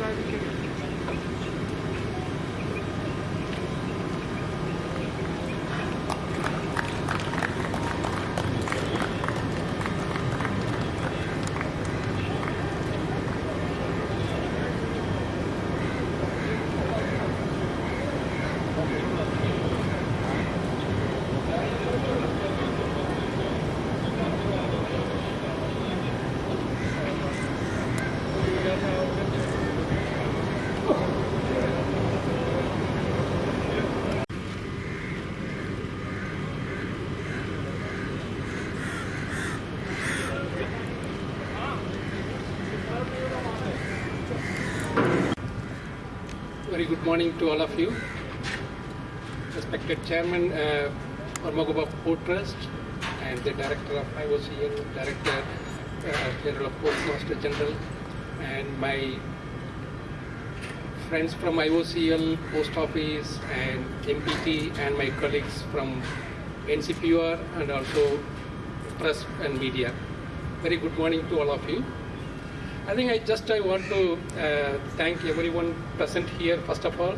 Very good morning to all of you. Respected Chairman uh, Mormugao Port Trust and the Director of IOCL, Director uh, General of Postmaster General, and my friends from IOCL, Post Office, and MPT, and my colleagues from NCPOR and also press and media. Very good morning to all of you. I think I just I want to uh, thank everyone present here first of all,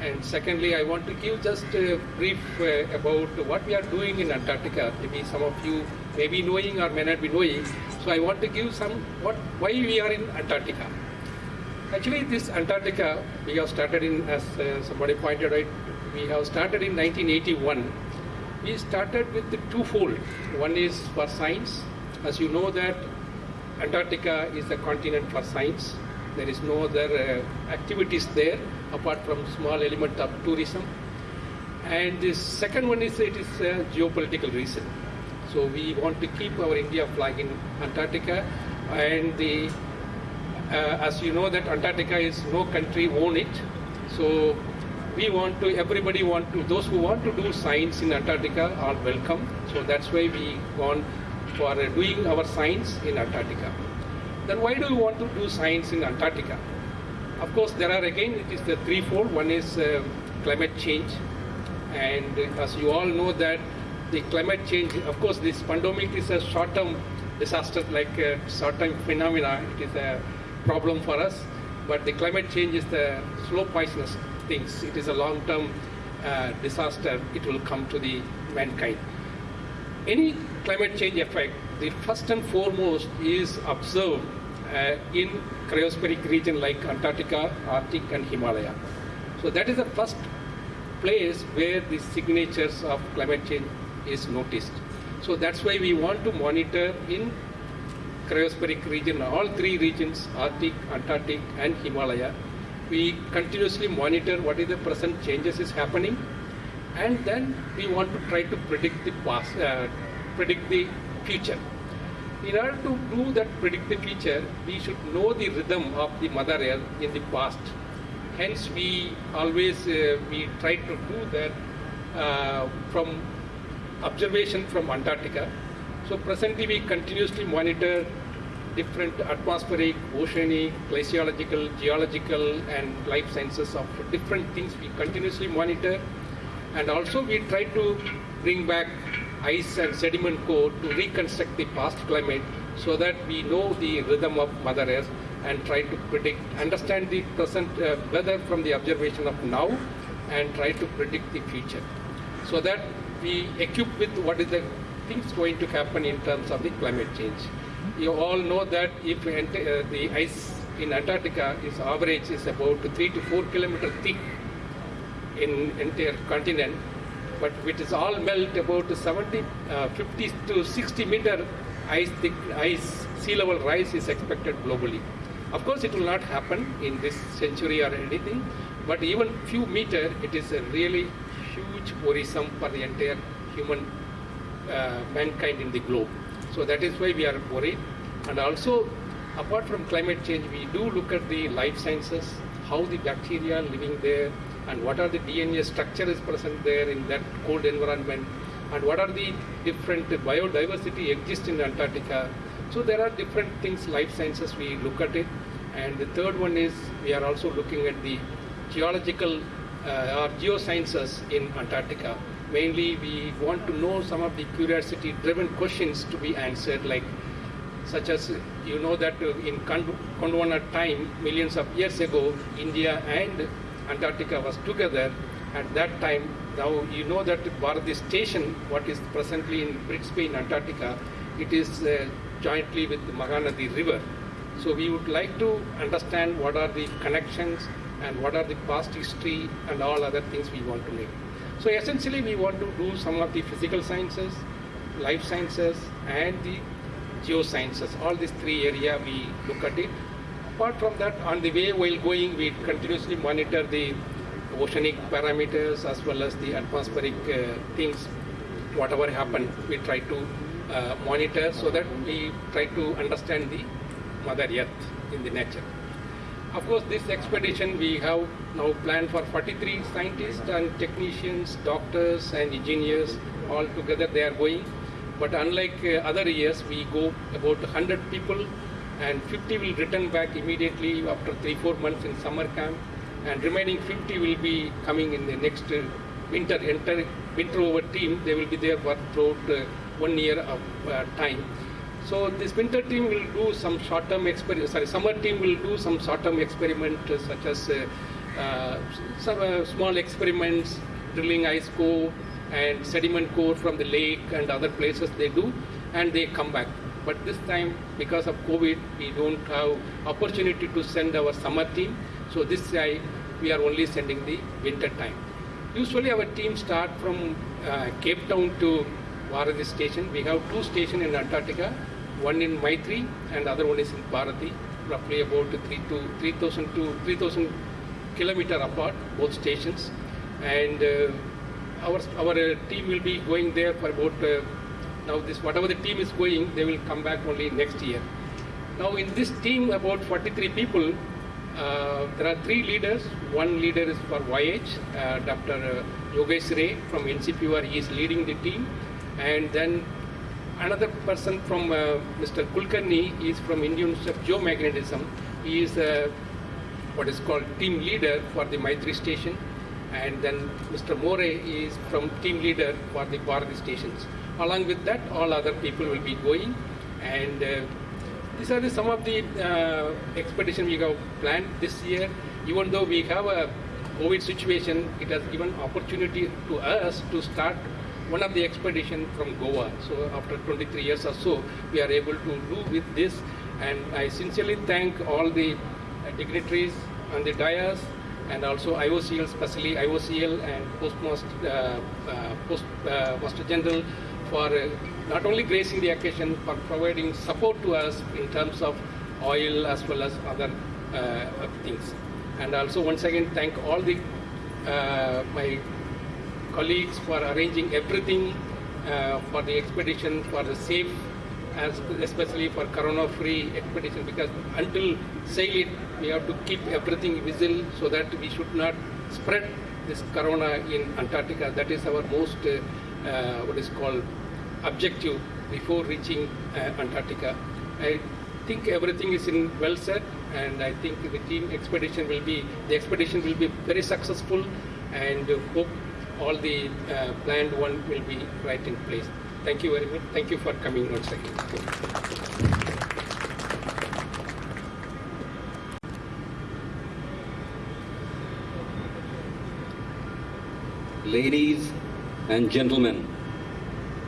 and secondly I want to give just a brief uh, about what we are doing in Antarctica. Maybe some of you may be knowing or may not be knowing. So I want to give some what why we are in Antarctica. Actually, this Antarctica we have started in as uh, somebody pointed out. We have started in 1981. We started with the twofold. One is for science, as you know that Antarctica is a continent for science. There is no other uh, activities there apart from small element of tourism. And the second one is it is a geopolitical reason. So we want to keep our India flag in Antarctica, and the uh, as you know that Antarctica is no country own it. So we want to everybody want to those who want to do science in Antarctica are welcome. So that's why we gone for uh, doing our science in Antarctica. Then why do we want to do science in Antarctica? Of course, there are again, it is the threefold. One is uh, climate change. And uh, as you all know that the climate change, of course, this pandemic is a short-term disaster, like a short-term phenomena. It is a problem for us. But the climate change is the slow poisonous things. It is a long-term uh, disaster. It will come to the mankind any climate change effect, the first and foremost is observed uh, in cryospheric region like Antarctica, Arctic and Himalaya. So that is the first place where the signatures of climate change is noticed. So that's why we want to monitor in cryospheric region, all three regions, Arctic, Antarctic and Himalaya. We continuously monitor what is the present changes is happening and then we want to try to predict the past, uh, predict the future. In order to do that predict the future, we should know the rhythm of the Mother Earth in the past. Hence, we always uh, we try to do that uh, from observation from Antarctica. So presently, we continuously monitor different atmospheric, oceanic, glaciological, geological, and life sciences of different things. We continuously monitor and also we try to bring back ice and sediment core to reconstruct the past climate so that we know the rhythm of Mother Earth and try to predict, understand the present uh, weather from the observation of now and try to predict the future. So that we equip with what is the things going to happen in terms of the climate change. You all know that if uh, the ice in Antarctica is average is about 3 to 4 kilometer thick in entire continent, but it is all melt about 70, uh, 50 to 60 meter ice, thick, ice sea level rise is expected globally. Of course, it will not happen in this century or anything, but even few meter, it is a really huge worrisome for the entire human uh, mankind in the globe. So that is why we are worried. And also, apart from climate change, we do look at the life sciences, how the bacteria living there, and what are the DNA structure is present there in that cold environment and what are the different biodiversity exist in Antarctica. So there are different things, life sciences, we look at it. And the third one is we are also looking at the geological uh, or geosciences in Antarctica, mainly we want to know some of the curiosity-driven questions to be answered, like such as you know that uh, in Gondwana time, millions of years ago, India and Antarctica was together. At that time, now you know that Bharati station, what is presently in Brisbane, in Antarctica, it is uh, jointly with the Mahanadi River. So we would like to understand what are the connections and what are the past history and all other things we want to make. So essentially we want to do some of the physical sciences, life sciences and the geosciences. All these three area we look at it. Apart from that, on the way while going, we continuously monitor the oceanic parameters as well as the atmospheric uh, things. Whatever happened, we try to uh, monitor so that we try to understand the Mother Earth in the nature. Of course, this expedition we have now planned for 43 scientists and technicians, doctors and engineers all together they are going. But unlike uh, other years, we go about 100 people and 50 will return back immediately after 3-4 months in summer camp and remaining 50 will be coming in the next uh, winter, enter, winter over team. They will be there for throughout uh, one year of uh, time. So this winter team will do some short-term experiment. Sorry, summer team will do some short-term experiment uh, such as uh, some small experiments, drilling ice core and sediment core from the lake and other places they do, and they come back. But this time, because of COVID, we don't have opportunity to send our summer team. So this time, we are only sending the winter time. Usually our team start from uh, Cape Town to Bharati station. We have two stations in Antarctica, one in Maitri and other one is in Bharati, roughly about 3 to 3,000 to 3,000 kilometer apart, both stations. And uh, our, our uh, team will be going there for about, uh, now this whatever the team is going, they will come back only next year. Now in this team, about 43 people, uh, there are three leaders. One leader is for YH, uh, Dr. Uh, Yogesh Ray from NCPR, he is leading the team and then another person from uh, Mr. Kulkarni is from Indian Institute of Geomagnetism. He is uh, what is called team leader for the Maitri station and then Mr. More is from team leader for the Bharati stations. Along with that, all other people will be going and uh, these are the, some of the uh, expedition we have planned this year. Even though we have a COVID situation, it has given opportunity to us to start one of the expedition from Goa. So after 23 years or so, we are able to do with this. And I sincerely thank all the dignitaries on the dais and also IOCL, especially IOCL and Postmaster, uh, uh, Postmaster uh, General for uh, not only gracing the occasion, but providing support to us in terms of oil as well as other uh, things. And also once again thank all the my colleagues for arranging everything uh, for the expedition, for the safe, as especially for corona-free expedition, because until sail it, we have to keep everything visible so that we should not spread this corona in Antarctica. That is our most, uh, uh, what is called, objective before reaching uh, Antarctica. I think everything is in well set, and I think the team expedition will be, the expedition will be very successful, and hope all the uh, planned one will be right in place. Thank you very much. Thank you for coming once again. Ladies and gentlemen,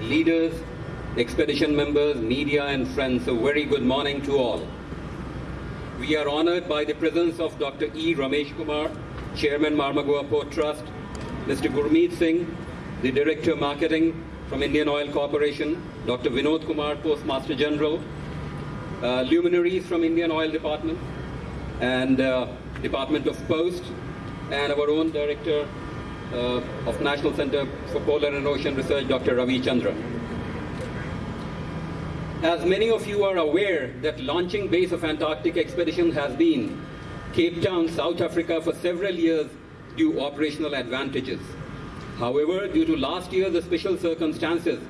leaders, expedition members, media and friends, a very good morning to all. We are honored by the presence of Dr. E. Ramesh Kumar, Chairman Mormugao Port Trust, Mr. Gurmeet Singh, the Director Marketing from Indian Oil Corporation, Dr. Vinod Kumar, Postmaster General, uh, luminaries from Indian Oil Department and uh, Department of Post, and our own Director uh, of National Center for Polar and Ocean Research, Dr. Ravichandran. As many of you are aware that launching base of Antarctic expedition has been Cape Town, South Africa for several years due operational advantages. However, due to last year's special circumstances,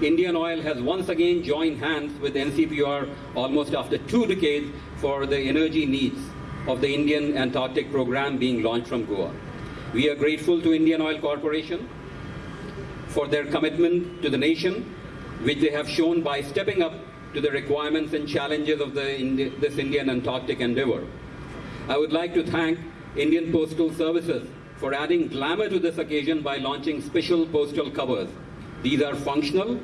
Indian Oil has once again joined hands with NCPR almost after two decades for the energy needs of the Indian Antarctic program being launched from Goa. We are grateful to Indian Oil Corporation for their commitment to the nation, which they have shown by stepping up to the requirements and challenges of the Indi this Indian Antarctic endeavor. I would like to thank Indian Postal Services for adding glamour to this occasion by launching special postal covers. These are functional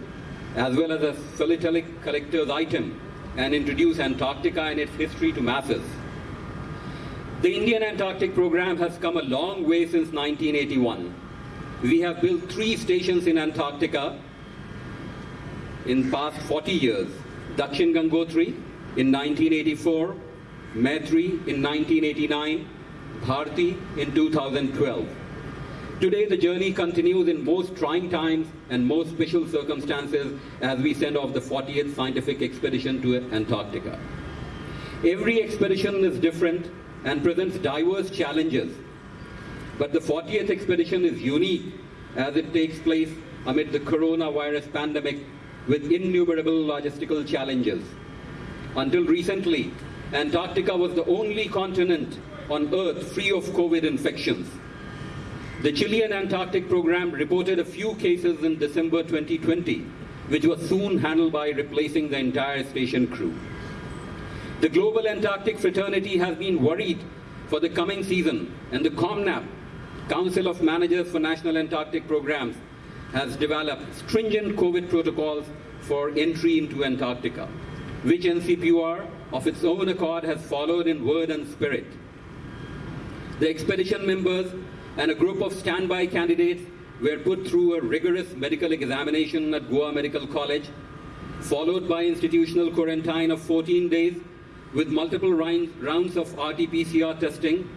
as well as a philatelic collector's item and introduce Antarctica and its history to masses. The Indian Antarctic program has come a long way since 1981. We have built three stations in Antarctica in past 40 years. Dakshin Gangotri in 1984, Maitri in 1989, Bharati in 2012. Today the journey continues in most trying times and most special circumstances as we send off the 40th scientific expedition to Antarctica. Every expedition is different and presents diverse challenges. But the 40th expedition is unique as it takes place amid the coronavirus pandemic with innumerable logistical challenges. Until recently, Antarctica was the only continent on Earth free of COVID infections. The Chilean Antarctic program reported a few cases in December 2020, which was soon handled by replacing the entire station crew. The global Antarctic fraternity has been worried for the coming season, and the COMNAP, Council of Managers for National Antarctic Programs, has developed stringent COVID protocols for entry into Antarctica, which NCPOR of its own accord has followed in word and spirit. The expedition members and a group of standby candidates were put through a rigorous medical examination at Goa Medical College, followed by institutional quarantine of 14 days with multiple rounds of RT-PCR testing.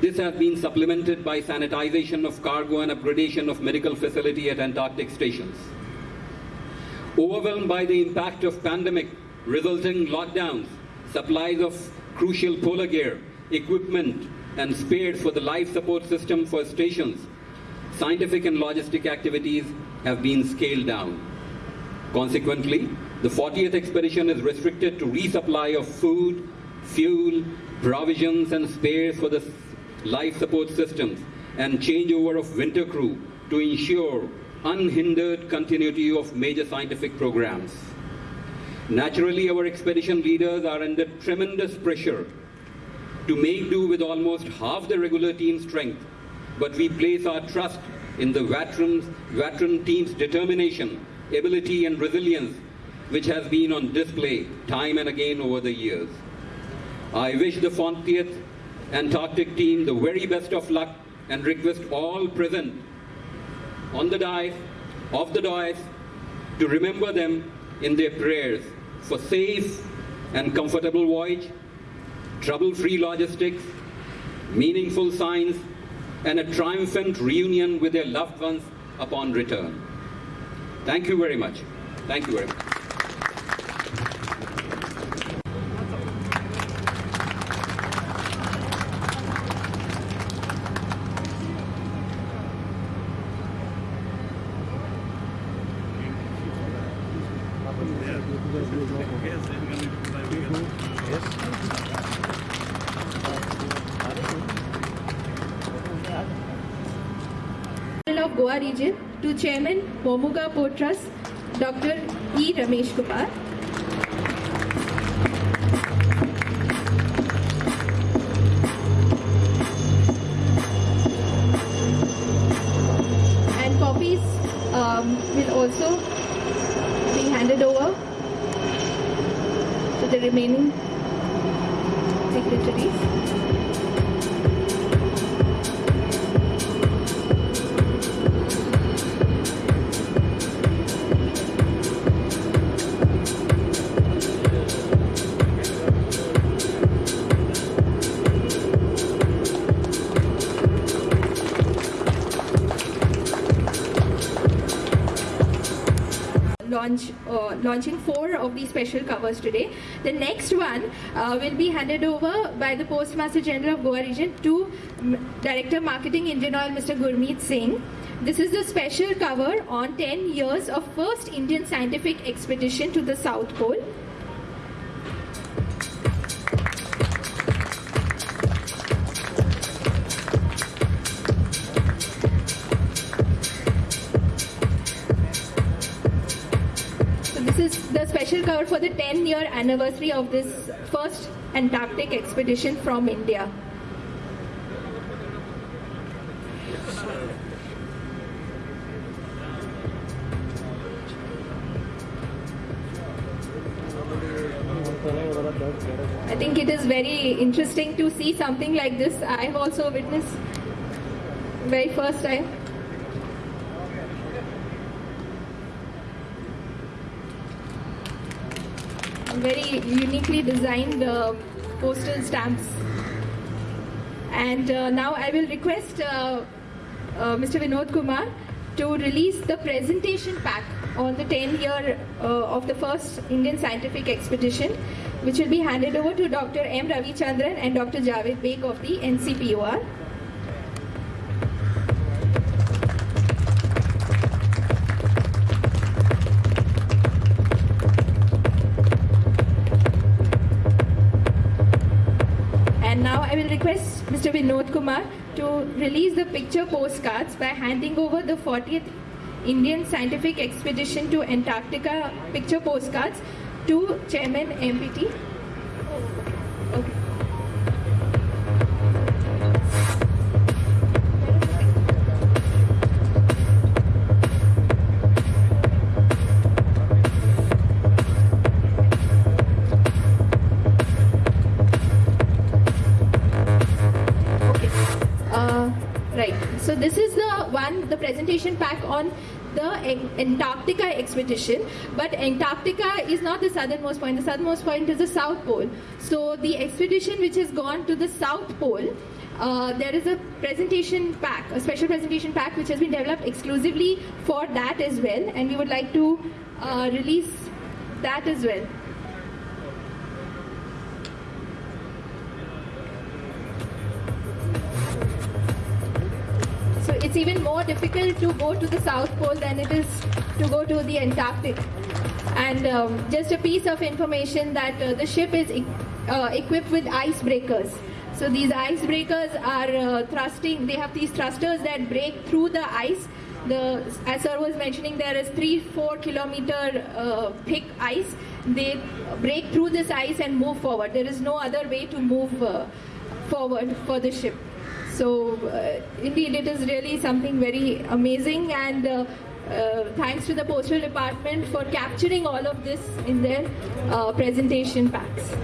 This has been supplemented by sanitization of cargo and upgradation of medical facility at Antarctic stations. Overwhelmed by the impact of pandemic resulting lockdowns, supplies of crucial polar gear, equipment, and spares for the life support system for stations, scientific and logistic activities have been scaled down. Consequently, the 40th expedition is restricted to resupply of food, fuel, provisions and spares for the life support systems and changeover of winter crew to ensure unhindered continuity of major scientific programs. Naturally, our expedition leaders are under tremendous pressure to make do with almost half the regular team strength, but we place our trust in the veterans, veteran team's determination, ability and resilience which has been on display time and again over the years. I wish the 40th Antarctic team the very best of luck and request all present on the dais, off the dais, to remember them in their prayers for safe and comfortable voyage trouble-free logistics, meaningful science, and a triumphant reunion with their loved ones upon return. Thank you very much. Thank you very much. Goa region to Chairman Momuga Port Trust, Dr. E. Ramesh Kumar. Launching four of these special covers today. The next one uh, will be handed over by the Postmaster General of Goa region to Director Marketing Indian Oil Mr. Gurmeet Singh. This is the special cover on 10 years of first Indian scientific expedition to the South Pole. Special cover for the 10 year anniversary of this first Antarctic expedition from India. I think it is very interesting to see something like this. I have also witnessed very first time. Very uniquely designed uh, postal stamps. And uh, now I will request uh, uh, Mr. Vinod Kumar to release the presentation pack on the 10 year uh, of the first Indian scientific expedition, which will be handed over to Dr. M. Ravichandran and Dr. Javed Beg of the NCPOR. Mr. Vinod Kumar to release the picture postcards by handing over the 40th Indian Scientific Expedition to Antarctica picture postcards to Chairman MPT. The presentation pack on the An- Antarctica expedition. But Antarctica is not the southernmost point. The southernmost point is the South Pole. So the expedition which has gone to the South Pole. Uh, there is a presentation pack, a special presentation pack which has been developed exclusively for that as well, and we would like to uh, release that as well. It's even more difficult to go to the South Pole than it is to go to the Antarctic. And um, just a piece of information that uh, the ship is e- uh, equipped with icebreakers. So these icebreakers are uh, thrusting, they have these thrusters that break through the ice. The, as sir was mentioning, there is three, four kilometer uh, thick ice. They break through this ice and move forward. There is no other way to move uh, forward for the ship. So uh, indeed, it is really something very amazing, and uh, uh, thanks to the postal department for capturing all of this in their uh, presentation packs.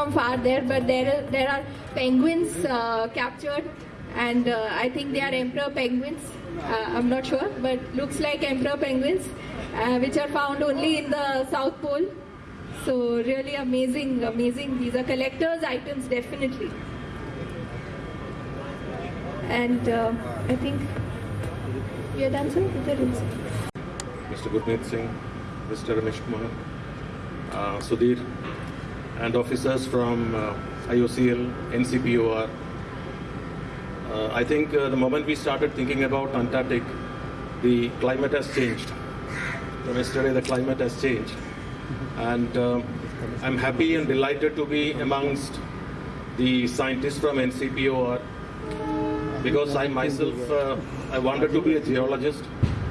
From far there, but there there are penguins uh, captured, and uh, I think they are emperor penguins. Uh, I'm not sure, but looks like emperor penguins, uh, which are found only in the South Pole. So really amazing, amazing. These are collectors' items, definitely. And uh, I think we are done, sir. Mr. Gurmeet Singh, Mr. Ramesh Kumar, uh, Sudhir, and officers from uh, IOCL, NCPOR. Uh, I think uh, the moment we started thinking about Antarctic, the climate has changed. From yesterday, the climate has changed. And I'm happy and delighted to be amongst the scientists from NCPOR because I myself, uh, I wanted to be a geologist.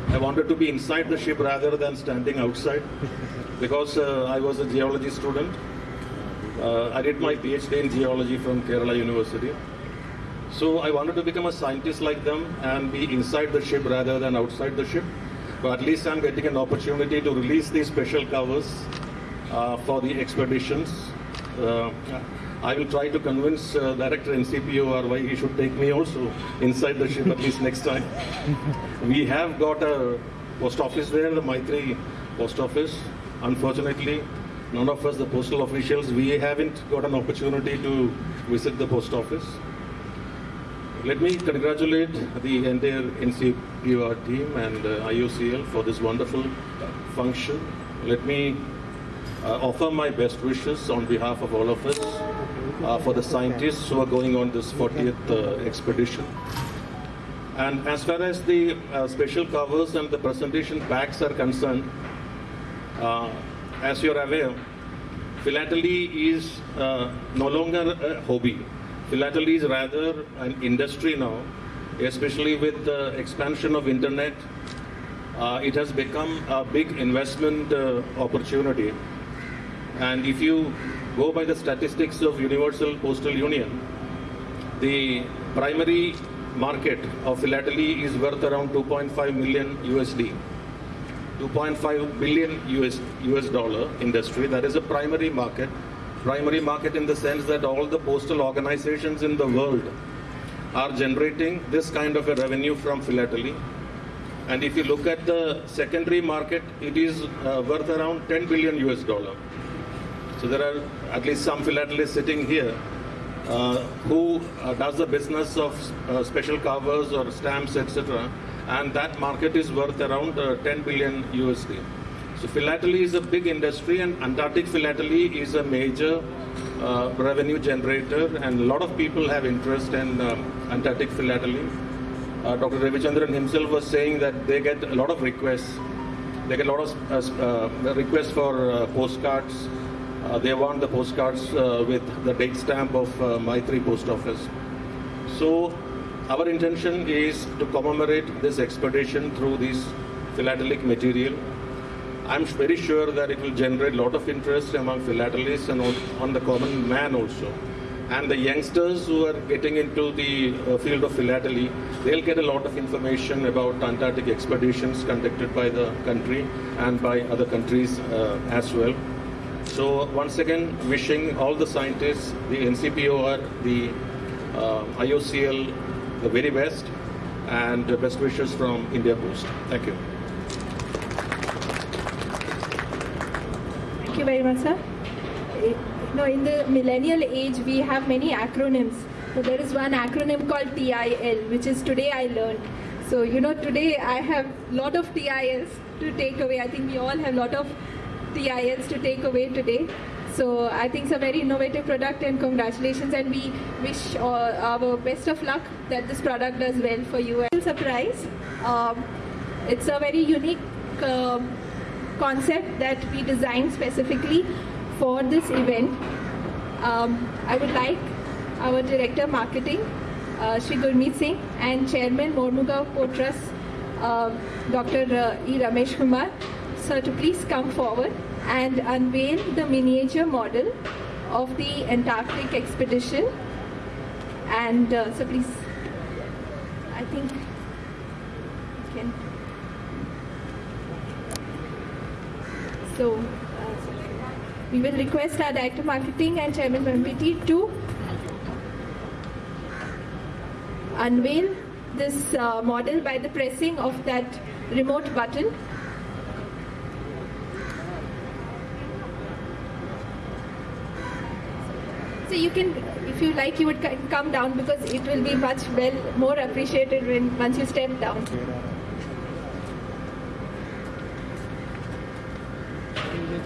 I wanted to be inside the ship rather than standing outside because uh, I was a geology student. Uh, I did my PhD in geology from Kerala University. So I wanted to become a scientist like them and be inside the ship rather than outside the ship. But at least I'm getting an opportunity to release these special covers uh, for the expeditions. Uh, I will try to convince uh, Director NCPOR why he should take me also inside the ship at least next time. we have got a post office there, the Maitri post office. Unfortunately, none of us, the postal officials, we haven't got an opportunity to visit the post office. Let me congratulate the entire NCPR team and uh, IOCL for this wonderful function. Let me uh, offer my best wishes on behalf of all of us uh, for the scientists who are going on this 40th uh, expedition. And as far as the uh, special covers and the presentation packs are concerned, uh, as you're aware, philately is uh, no longer a hobby. Philately is rather an industry now, especially with the expansion of internet. Uh, it has become a big investment uh, opportunity. And if you go by the statistics of Universal Postal Union, the primary market of philately is worth around 2.5 million USD. 2.5 billion US, US dollar industry. That is a primary market. Primary market in the sense that all the postal organizations in the world are generating this kind of a revenue from philately. And if you look at the secondary market, it is uh, worth around 10 billion US dollar. So there are at least some philatelists sitting here uh, who uh, does the business of uh, special covers or stamps, etc. And that market is worth around uh, 10 billion USD. So philately is a big industry, and Antarctic philately is a major uh, revenue generator, and a lot of people have interest in um, Antarctic philately. Uh, Dr. Ravichandran himself was saying that they get a lot of requests. They get a lot of uh, uh, requests for uh, postcards. They want the postcards with the date stamp of Maitri Post Office. So our intention is to commemorate this expedition through this philatelic material. I'm very sure that it will generate a lot of interest among philatelists and on, the common man also. And the youngsters who are getting into the uh, field of philately, they'll get a lot of information about Antarctic expeditions conducted by the country and by other countries uh, as well. So once again, wishing all the scientists, the NCPOR, the uh, IOCL, the very best, and best wishes from India Post. Thank you. Thank you very much, sir. Eh, now, in the millennial age, we have many acronyms. So there is one acronym called TIL, which is today I learned. So you know, today I have lot of TILs to take away. I think we all have lot of TILs to take away today. So I think it's a very innovative product, and congratulations. And we wish uh, our best of luck that this product does well for you. Surprise! Um, it's a very unique. um concept that we designed specifically for this event. Um, I would like our Director Marketing, uh, Shri Gurmeet Singh, and Chairman Mormugao Port Trust, uh, Dr. Uh, E. Ramesh Kumar, sir, to please come forward and unveil the miniature model of the Antarctic expedition. And uh, so please, I think you can. So, uh, we will request our Director Marketing and Chairman MPT to unveil this uh, model by the pressing of that remote button. So you can, if you like, you would come down because it will be much well more appreciated when once you step down. ये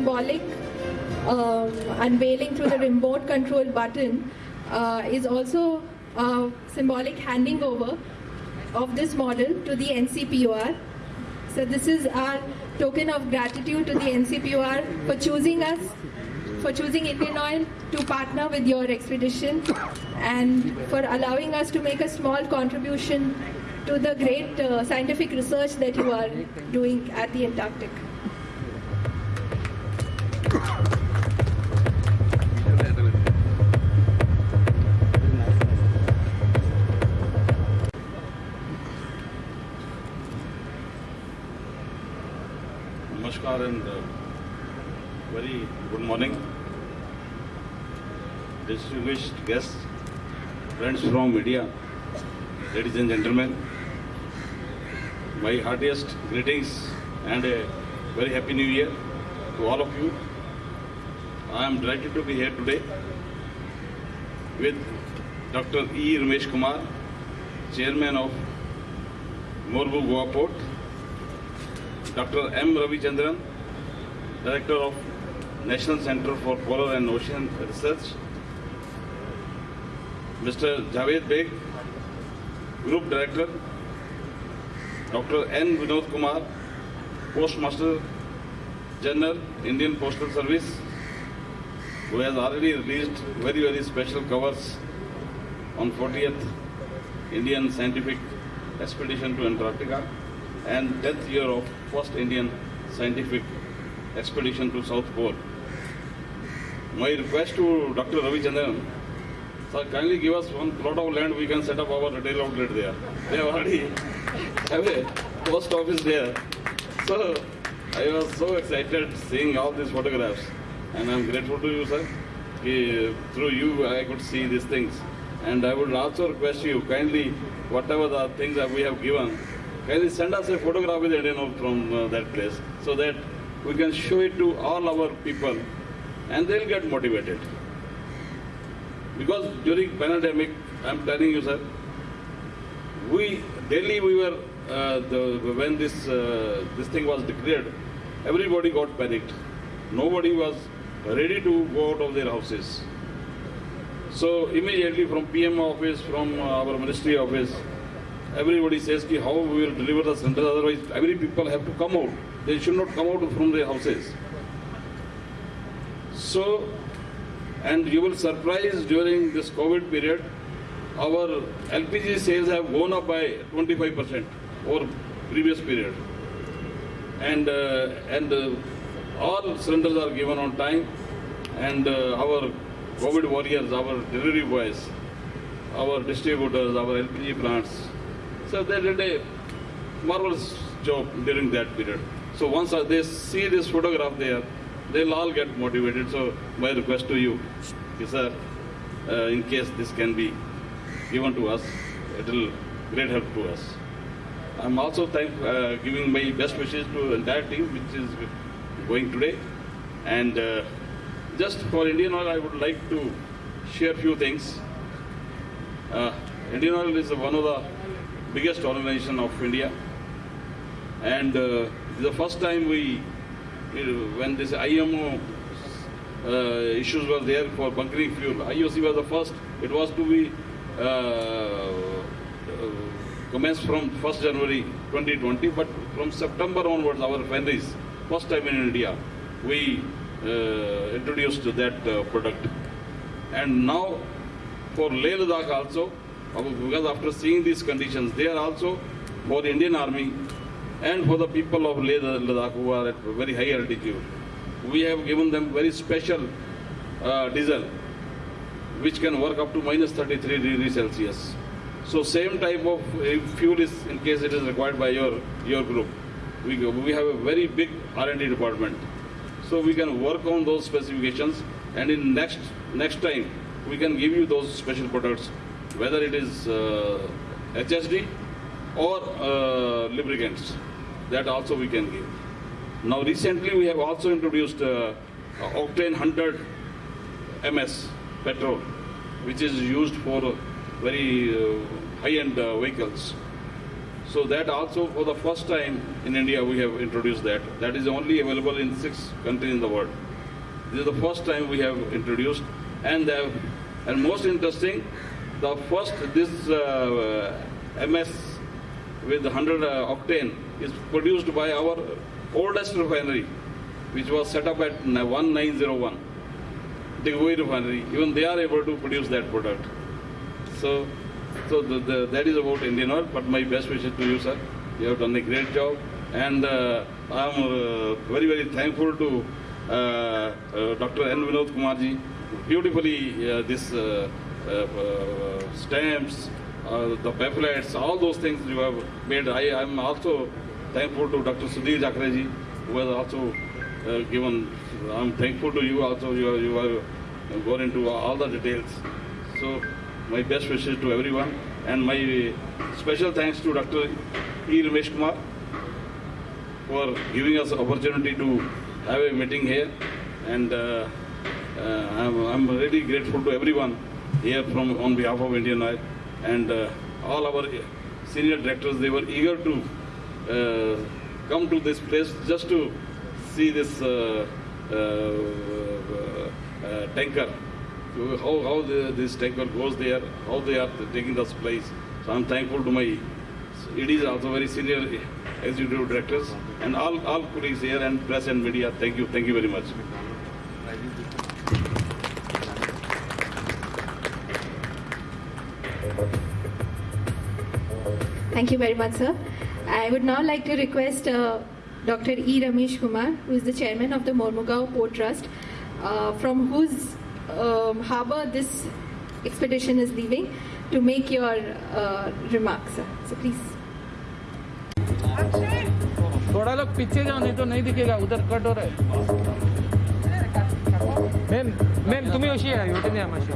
symbolic um, unveiling through the remote control button uh, is also a symbolic handing over of this model to the NCPOR. So this is our token of gratitude to the NCPOR for choosing us, for choosing Indian Oil to partner with your expedition and for allowing us to make a small contribution to the great uh, scientific research that you are doing at the Antarctic. And uh, very good morning. Distinguished guests, friends from media, ladies and gentlemen, my heartiest greetings and a very happy new year to all of you. I am delighted to be here today with Dr. E. Ramesh Kumar, Chairman of Mormugao Port, Dr. M. Ravichandran, Director of National Center for Polar and Ocean Research, Mr. Javed Beg, Group Director, Dr. N. Vinod Kumar, Postmaster General, Indian Postal Service, who has already released very, very special covers on 40th Indian Scientific Expedition to Antarctica and 10th year of first Indian scientific expedition to South Pole. My request to Dr. Ravi Chandran, sir, kindly give us one plot of land we can set up our retail outlet there. They already have a post office there. So I was so excited seeing all these photographs and I'm grateful to you, sir. Through you I could see these things. And I would also request you kindly, whatever the things that we have given, kindly send us a photograph with Indian Oil from uh, that place so that we can show it to all our people and they'll get motivated. Because during pandemic, I'm telling you, sir, we Delhi we were uh, the, when this uh, this thing was declared, everybody got panicked. Nobody was ready to go out of their houses. So immediately from PM office, from our ministry office, everybody says how we will deliver the center. Otherwise, every people have to come out. They should not come out from their houses. So, and you will surprise during this COVID period, our LPG sales have gone up by 25% over previous period. And, uh, and uh, all cylinders are given on time and uh, our COVID warriors, our delivery boys, our distributors, our LPG plants, so they did a marvelous job during that period. So once they see this photograph there, they'll all get motivated. So my request to you is, sir, uh, in case this can be given to us, it will great help to us. I'm also thank, uh, giving my best wishes to the entire team which is going today. And uh, just for Indian Oil, I would like to share a few things. Uh, Indian Oil is one of the biggest organization of India. And uh, the first time we, when this IMO uh, issues were there for bunkering fuel, IOC was the first. It was to be uh, uh, commenced from 1st January 2020, but from September onwards, our refineries, first time in India, we uh, introduced that uh, product. And now for Leh Ladakh also, because after seeing these conditions, they are also for the Indian Army and for the people of Leh Ladakh who are at very high altitude. We have given them very special uh, diesel which can work up to minus 33 degrees Celsius. So same type of uh, fuel is in case it is required by your, your group. We, we have a very big R&D department. So we can work on those specifications and in next, next time we can give you those special products, whether it is uh, HSD or uh, lubricants. That also we can give. Now recently we have also introduced uh, Octane 100 MS petrol, which is used for very uh, high-end uh, vehicles. So that also for the first time in India we have introduced that. That is only available in six countries in the world. This is the first time we have introduced, and the, and most interesting, the first this uh, MS with 100 uh, octane is produced by our oldest refinery, which was set up at 1901, the refinery. Even they are able to produce that product. So, so the, the, that is about Indian Oil. But my best wishes to you, sir. You have done a great job, and uh, I am uh, very very thankful to uh, uh, Dr. N. Vinod Kumarji. Beautifully, uh, this stamps, uh, the pamphlets, all those things you have made. I am also thankful to Dr. Sudhir Jakre ji, who has also uh, given. I'm thankful to you also. You have, you have gone into all the details. So my best wishes to everyone and my special thanks to Dr. E. Ramesh Kumar for giving us opportunity to have a meeting here and uh, uh, I'm, I'm really grateful to everyone here from on behalf of Indian Oil and uh, all our senior directors they were eager to uh, come to this place just to see this uh, uh, uh, tanker how, how the, this tanker goes there, how they are taking this place. So I'm thankful to my, it is also very senior executive directors and all, all colleagues here and press and media. Thank you, thank you very much. Thank you very much, sir. I would now like to request uh, Dr. E. Ramesh Kumar, who is the chairman of the Mormugao Port Trust, uh, from whose um, harbor this expedition is leaving, to make your uh, remarks, sir. So please. थोड़ा लोग पीछे जाओ नहीं तो नहीं दिखेगा उधर cut हो रहा है मॅम मॅम तुम्ही अशी या वाटेने या मातशे